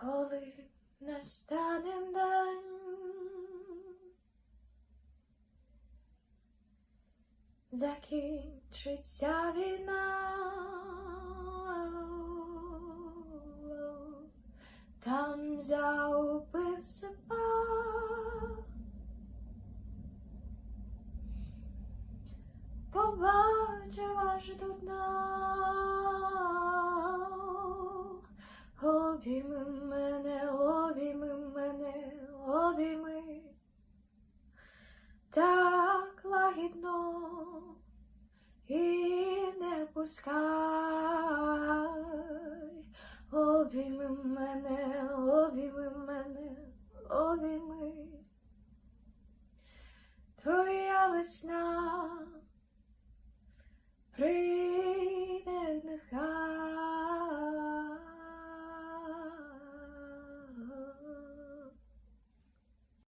коли настане день, закінчиться війна, там заупив себе. Побачив аж до дна, обійми мене, обійми мене, обійми, так лагідно і не пускай, обійми мене, обійми мене, обійми, твоя весна прийде